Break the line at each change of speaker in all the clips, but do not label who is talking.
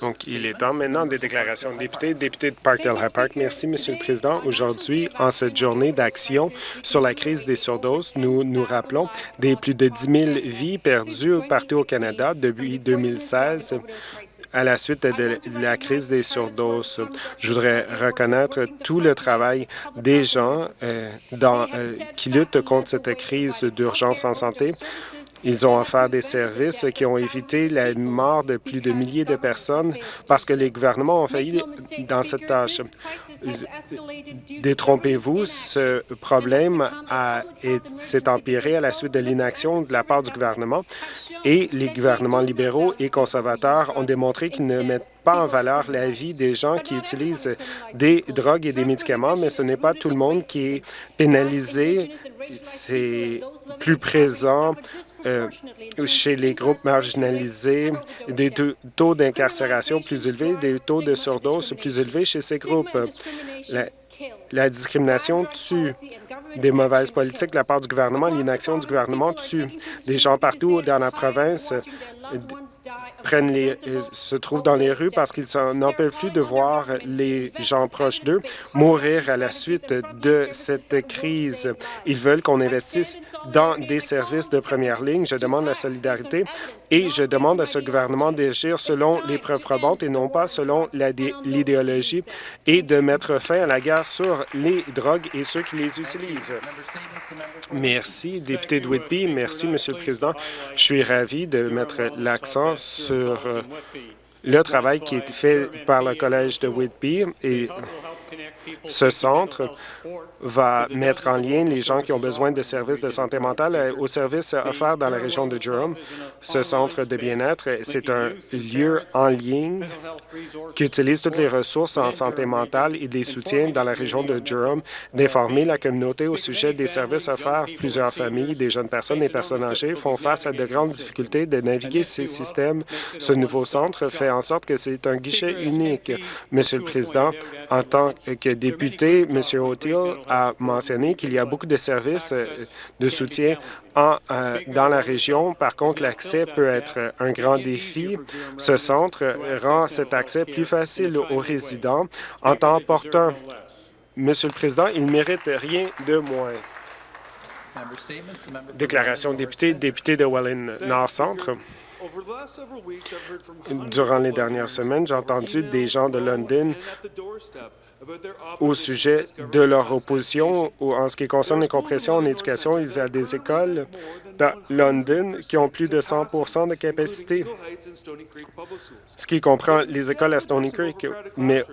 Donc, il est temps maintenant des déclarations de députés. Député de Parkdale High Park, merci, Monsieur le Président. Aujourd'hui, en cette journée d'action sur la crise des surdoses, nous nous rappelons des plus de 10 000 vies perdues partout au Canada depuis 2016 à la suite de la crise des surdoses. Je voudrais reconnaître tout le travail des gens euh, dans, euh, qui luttent contre cette crise d'urgence en santé. Ils ont offert des services qui ont évité la mort de plus de milliers de personnes parce que les gouvernements ont failli dans cette tâche. Détrompez-vous, ce problème s'est empiré à la suite de l'inaction de la part du gouvernement et les gouvernements libéraux et conservateurs ont démontré qu'ils ne mettent pas en valeur la vie des gens qui utilisent des drogues et des médicaments, mais ce n'est pas tout le monde qui est pénalisé. C'est plus présent euh, chez les groupes marginalisés, des taux d'incarcération plus élevés, des taux de surdose plus élevés chez ces groupes. La, la discrimination tue des mauvaises politiques de la part du gouvernement. L'inaction du gouvernement tue. Des gens partout dans la province prennent les, se trouvent dans les rues parce qu'ils n'en peuvent plus de voir les gens proches d'eux mourir à la suite de cette crise? Ils veulent qu'on investisse dans des services de première ligne. Je demande la solidarité et je demande à ce gouvernement d'agir selon les preuves probantes et non pas selon l'idéologie et de mettre fin à la guerre sur les drogues et ceux qui les utilisent. Merci, député de Whitby. Merci, Monsieur le Président. Je suis ravi de mettre l'accent sur euh, le travail qui est fait par le Collège de Whitby et ce centre va mettre en lien les gens qui ont besoin de services de santé mentale aux services offerts dans la région de Durham. Ce centre de bien-être, c'est un lieu en ligne qui utilise toutes les ressources en santé mentale et des soutiens dans la région de Durham d'informer la communauté au sujet des services offerts. Plusieurs familles, des jeunes personnes et personnes âgées font face à de grandes difficultés de naviguer ces systèmes. Ce nouveau centre fait en sorte que c'est un guichet unique. Monsieur le Président, en tant que député, M. O'Teal a mentionné qu'il y a beaucoup de services euh, de soutien en, euh, dans la région. Par contre, l'accès peut être un grand défi. Ce centre rend cet accès plus facile aux résidents en temps opportun. Monsieur le Président, il ne mérite rien de moins. Déclaration de député, député de Welland Nord-Centre. Durant les dernières semaines, j'ai entendu des gens de London au sujet de leur opposition en ce qui concerne les compressions en éducation. Il y a des écoles dans London qui ont plus de 100% de capacité, ce qui comprend les écoles à Stony Creek. Mais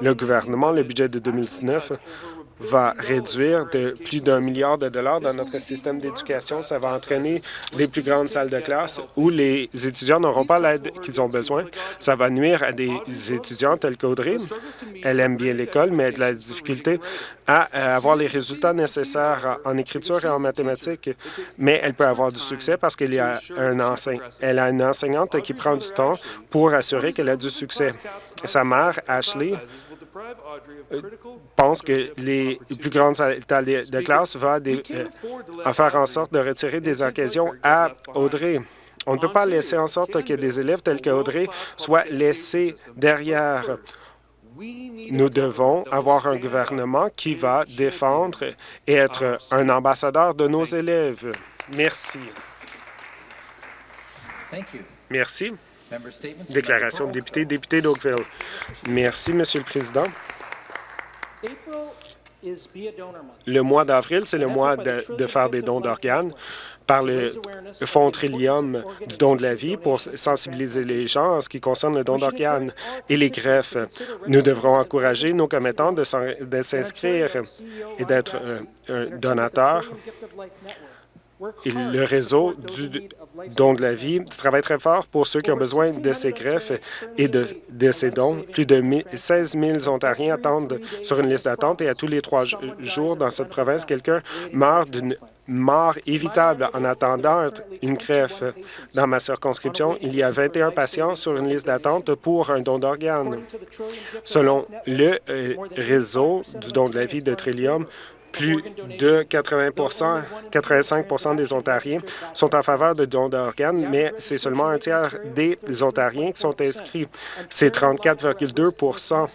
le gouvernement, le budget de 2019, va réduire de plus d'un milliard de dollars dans notre système d'éducation. Ça va entraîner les plus grandes salles de classe où les étudiants n'auront pas l'aide qu'ils ont besoin. Ça va nuire à des étudiants tels qu'Audrey. Elle aime bien l'école, mais elle a de la difficulté à avoir les résultats nécessaires en écriture et en mathématiques, mais elle peut avoir du succès parce qu'elle a un a une enseignante qui prend du temps pour assurer qu'elle a du succès. Sa mère, Ashley, euh, pense que les plus grandes salles de classe vont euh, faire en sorte de retirer des occasions à Audrey. On ne peut pas laisser en sorte que des élèves tels qu'Audrey soient laissés derrière. Nous devons avoir un gouvernement qui va défendre et être un ambassadeur de nos élèves. Merci. Merci. Déclaration de député, député d'Oakville. Merci, Monsieur le Président. Le mois d'avril, c'est le mois de, faire des dons d'organes par le Fonds Trillium du don de la vie pour sensibiliser les gens en ce qui concerne le don d'organes et les greffes. Nous devrons encourager nos commettants de s'inscrire et d'être un donateur le réseau du don de la vie travaille très fort pour ceux qui ont besoin de ces greffes et de, ces dons. Plus de 16 000 Ontariens attendent sur une liste d'attente et à tous les trois jours dans cette province, quelqu'un meurt d'une mort évitable en attendant une greffe. Dans ma circonscription, il y a 21 patients sur une liste d'attente pour un don d'organes. Selon le euh, réseau du don de la vie de Trillium, Plus de 80% 85% des Ontariens sont en faveur de dons d'organes, mais c'est seulement un tiers des Ontariens qui sont inscrits. C'est 34,2%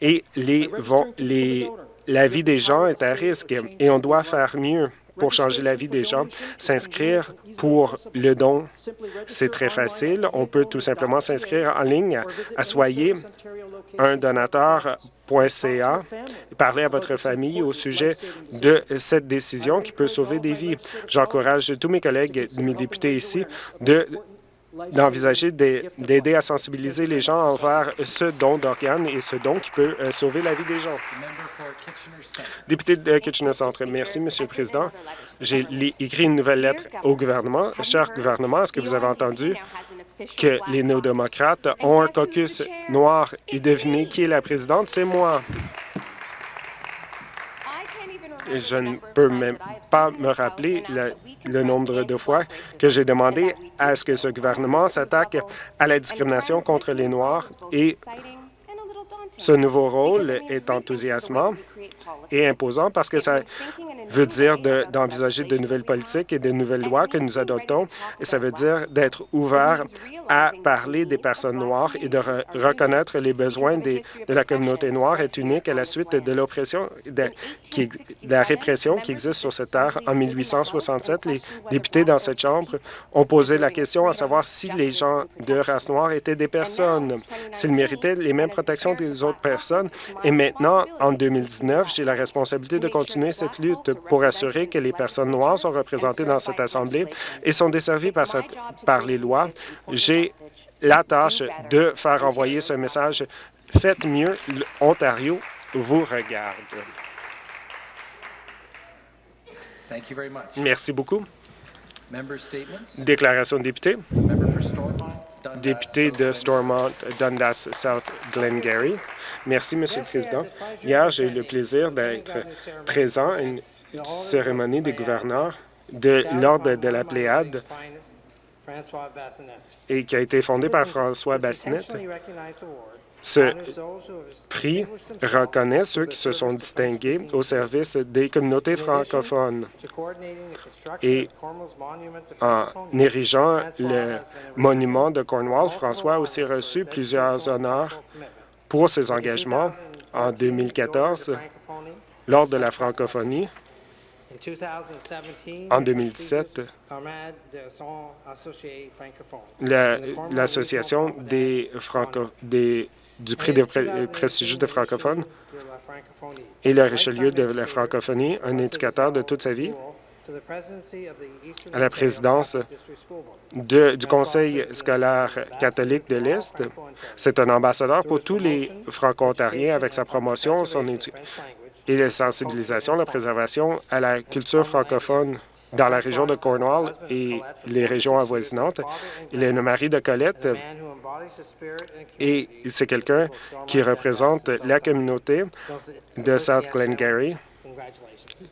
et les, les, la vie des gens est à risque et on doit faire mieux pour changer la vie des gens. S'inscrire pour le don, c'est très facile. On peut tout simplement s'inscrire en ligne à Soyez un donateur.ca et parler à votre famille au sujet de cette décision qui peut sauver des vies. J'encourage tous mes collègues, mes députés ici, de d'envisager d'aider à sensibiliser les gens envers ce don d'organes et ce don qui peut euh, sauver la vie des gens. Député de Kitchener-Centre, merci, Monsieur le Président. J'ai écrit une nouvelle lettre au gouvernement. Cher gouvernement, est-ce que vous avez entendu que les néo-démocrates ont un caucus noir et devinez qui est la présidente? C'est moi. Je ne peux même pas me rappeler le, nombre de fois que j'ai demandé à ce que ce gouvernement s'attaque à la discrimination contre les Noirs et ce nouveau rôle est enthousiasmant et imposant parce que ça veut dire d'envisager de, nouvelles politiques et de nouvelles lois que nous adoptons, et ça veut dire d'être ouvert à parler des personnes noires et de reconnaître les besoins de la communauté noire est unique à la suite de l'oppression, de, la répression qui existe sur cette terre. En 1867, les députés dans cette Chambre ont posé la question à savoir si les gens de race noire étaient des personnes, s'ils méritaient les mêmes protections que les autres personnes. Et maintenant, en 2019, j'ai la responsabilité de continuer cette lutte pour assurer que les personnes noires sont représentées dans cette Assemblée et sont desservies par, les lois. La tâche de faire envoyer ce message. Faites mieux, l'Ontario vous regarde. Merci beaucoup. Déclaration de député. Député de Stormont, Dundas South, Glengarry. Merci, Monsieur le Président. Hier, j'ai eu le plaisir d'être présent à une cérémonie des gouverneurs de l'Ordre de la Pléiade et qui a été fondée par François Bassinet. Ce prix reconnaît ceux qui se sont distingués au service des communautés francophones. Et en érigeant le monument de Cornwall, François a aussi reçu plusieurs honneurs pour ses engagements en 2014 lors de la francophonie en 2017, l'Association des, franco des du prix de prestigieux de francophones et le Richelieu de la francophonie, un indicateur de toute sa vie, à la présidence du Conseil scolaire catholique de l'Est. C'est un ambassadeur pour tous les franco-ontariens avec sa promotion, son et la sensibilisation, la préservation à la culture francophone dans la région de Cornwall et les régions avoisinantes. Il est le mari de Colette et c'est quelqu'un qui représente la communauté de South Glengarry.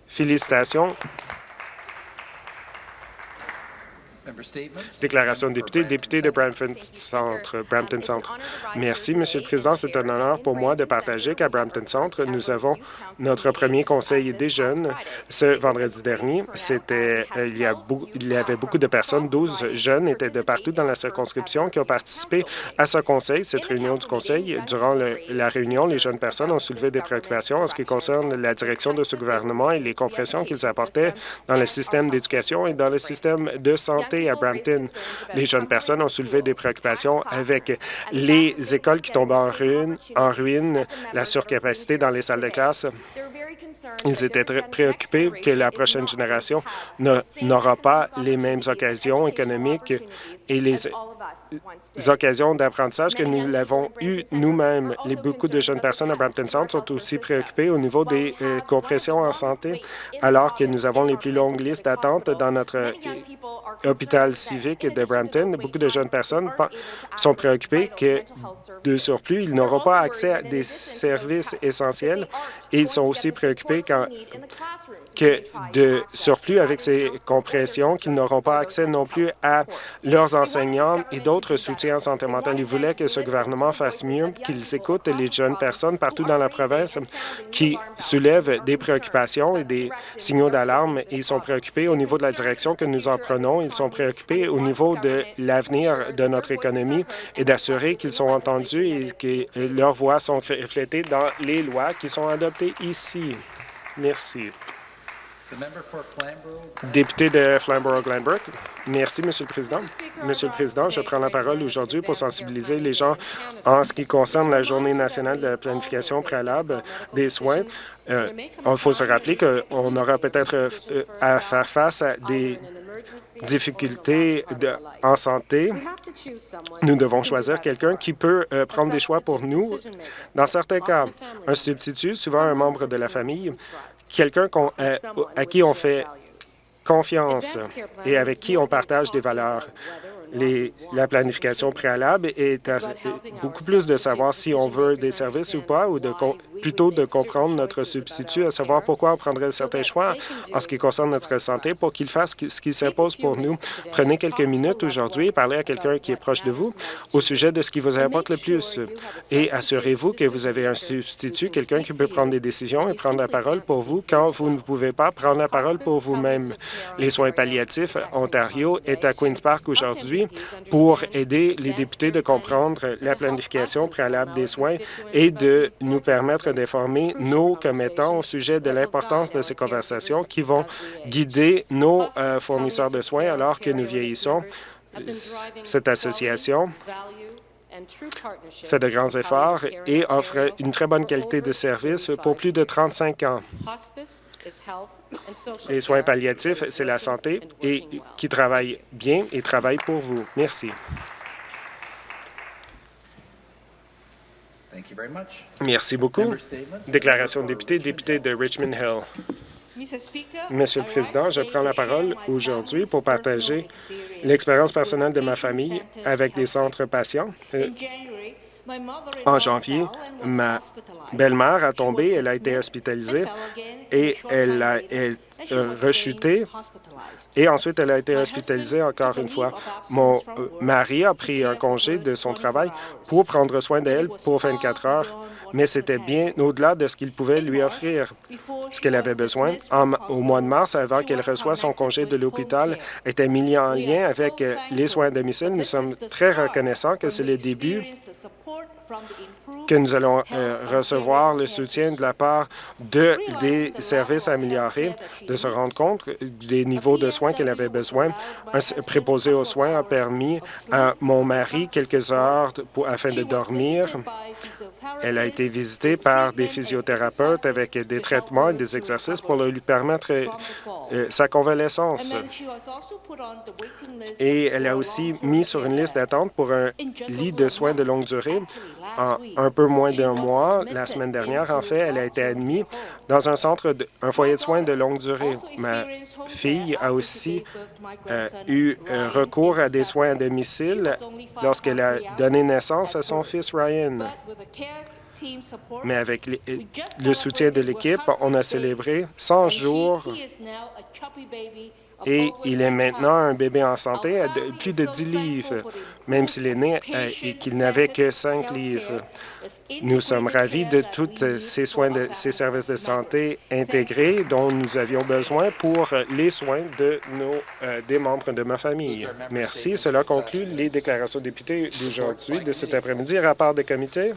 Félicitations Déclaration de député, député de Brampton Centre. Brampton Centre. Merci, Monsieur le Président. C'est un honneur pour moi de partager qu'à Brampton Centre, nous avons notre premier conseil des jeunes ce vendredi dernier. C'était euh, il, y il y avait beaucoup de personnes, 12 jeunes étaient de partout dans la circonscription qui ont participé à ce conseil, cette réunion du conseil. Durant la réunion, les jeunes personnes ont soulevé des préoccupations en ce qui concerne la direction de ce gouvernement et les compressions qu'ils apportaient dans le système d'éducation et dans le système de santé à Brampton. Les jeunes personnes ont soulevé des préoccupations avec les écoles qui tombent en ruine, en ruine la surcapacité dans les salles de classe. Ils étaient très préoccupés que la prochaine génération n'aura pas les mêmes occasions économiques et les occasions d'apprentissage que nous l'avons eu nous-mêmes. Beaucoup de jeunes personnes à Brampton Centre sont aussi préoccupées au niveau des euh, compressions en santé, alors que nous avons les plus longues listes d'attente dans notre euh, hôpital civique de Brampton. Beaucoup de jeunes personnes sont préoccupées que, de surplus, ils n'auront pas accès à des services essentiels et ils sont aussi préoccupés quand que de surplus avec ces compressions, qu'ils n'auront pas accès non plus à leurs enseignants et d'autres soutiens en santé mentale. Ils voulaient que ce gouvernement fasse mieux, qu'ils écoutent les jeunes personnes partout dans la province qui soulèvent des préoccupations et des signaux d'alarme. Ils sont préoccupés au niveau de la direction que nous en prenons. Ils sont préoccupés au niveau de l'avenir de notre économie et d'assurer qu'ils sont entendus et que leurs voix sont reflétées dans les lois qui sont adoptées ici. Merci. Député de Flamborough-Glenbrook. Merci, Monsieur le Président. Monsieur le Président, je prends la parole aujourd'hui pour sensibiliser les gens en ce qui concerne la Journée nationale de la planification préalable des soins. Euh, il faut se rappeler qu'on aura peut-être euh, à faire face à des difficultés en santé, nous devons choisir quelqu'un qui peut euh, prendre des choix pour nous. Dans certains cas, un substitut, souvent un membre de la famille, quelqu'un euh, à qui on fait confiance et avec qui on partage des valeurs la planification préalable est beaucoup plus de savoir si on veut des services ou pas, ou de plutôt de comprendre notre substitut, à savoir pourquoi on prendrait certains choix en ce qui concerne notre santé pour qu'il fasse ce qui s'impose pour nous. Prenez quelques minutes aujourd'hui et parlez à quelqu'un qui est proche de vous au sujet de ce qui vous importe le plus et assurez-vous que vous avez un substitut, quelqu'un qui peut prendre des décisions et prendre la parole pour vous quand vous ne pouvez pas prendre la parole pour vous-même. Les soins palliatifs Ontario est à Queen's Park aujourd'hui pour aider les députés de comprendre la planification préalable des soins et de nous permettre d'informer nos commettants au sujet de l'importance de ces conversations qui vont guider nos euh, fournisseurs de soins alors que nous vieillissons. Cette association fait de grands efforts et offre une très bonne qualité de service pour plus de 35 ans. Les soins palliatifs, c'est la santé et qui travaille bien et travaille pour vous. Merci. Merci beaucoup. Déclaration de député, député de Richmond Hill. Monsieur le Président, je prends la parole aujourd'hui pour partager l'expérience personnelle de ma famille avec des centres patients. Euh, en janvier, ma belle-mère a tombé, elle a été hospitalisée et elle a rechuté et ensuite elle a été hospitalisée encore une fois. Mon euh, mari a pris un congé de son travail pour prendre soin d'elle pour 24 heures, mais c'était bien au-delà de ce qu'il pouvait lui offrir. Ce qu'elle avait besoin au mois de mars, avant qu'elle reçoive son congé de l'hôpital, était mis en lien avec euh, les soins à domicile. Nous sommes très reconnaissants que c'est le début que nous allons euh, recevoir le soutien de la part de, des services améliorés, de se rendre compte des niveaux de soins qu'elle avait besoin. Un préposé aux soins a permis à mon mari quelques heures afin de dormir. Elle a été visitée par des physiothérapeutes avec des traitements et des exercices pour lui permettre euh, sa convalescence. Et elle a aussi mis sur une liste d'attente pour un lit de soins de longue durée en un peu moins d'un mois, la semaine dernière, en fait, elle a été admise dans un centre, de, un foyer de soins de longue durée. Ma fille a aussi euh, eu euh, recours à des soins à domicile lorsqu'elle a donné naissance à son fils Ryan. Mais avec le soutien de l'équipe, on a célébré 100 jours et il est maintenant un bébé en santé à plus de 10 livres, même s'il est né euh, et qu'il n'avait que 5 livres. Nous sommes ravis de tous ces soins, de ces services de santé intégrés dont nous avions besoin pour les soins de nos, euh, des membres de ma famille. Merci. Cela conclut les déclarations députés d'aujourd'hui, de cet après-midi. Rapport des comités.